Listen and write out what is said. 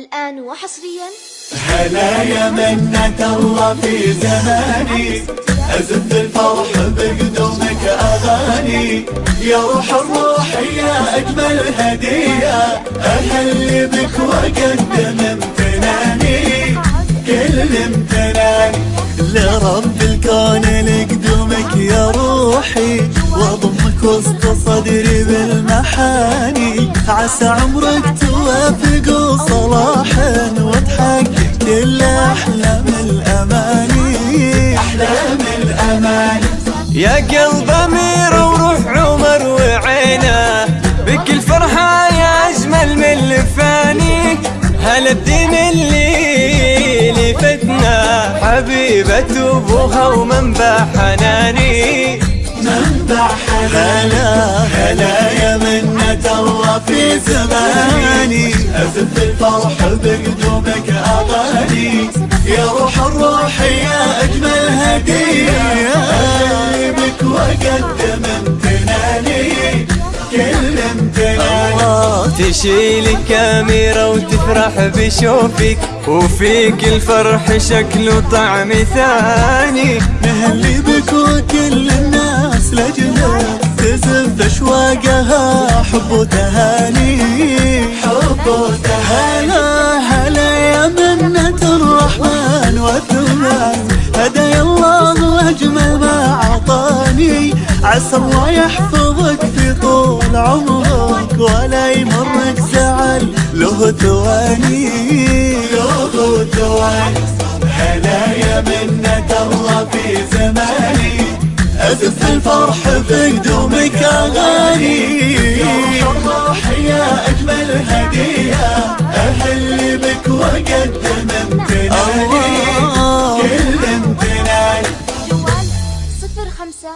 الآن وحصريا هلا يا منة الله في زماني. أزف الفرح بقدومك أغاني. يا روح الروح يا أجمل هدية. أهلي بك وأقدم امتناني. كل امتناني لرب الكون لقدومك يا روحي. واضمك وسط صدري بالمحاني. عسى عمرك توافق صلاحا وتحقق كل أحلام الأماني. أحلام الأماني. يا قلب أمير وروح عمر وعينه بك الفرحة يا أجمل من الفاني هلا الدين اللي لفتنا حبيبة أبوها ومنبع حناني. في زماني. أزف الفرح بقدومك أغاني. يا روح الروح يا أجمل هدية أهلي بك وأقدم امتناني. كل امتناني. تشيل كاميرا وتفرح بشوفك. وفيك الفرح شكله طعم ثاني. نهلي بك وكل الناس لجلك تزف اشواقها حب وتهاني حب وتهاني هلا هلا يا منة الرحمن والثمان هدايا الله اجمل ما أعطاني. عسى الله يحفظك في طول عمرك ولا يمرك زعل له ثواني. له ثواني. هلا يا منة الله في زماني. أزف الفرح بقدومك أغاني بك وأقدم امتناني كل امتناني جوال صفر خمسة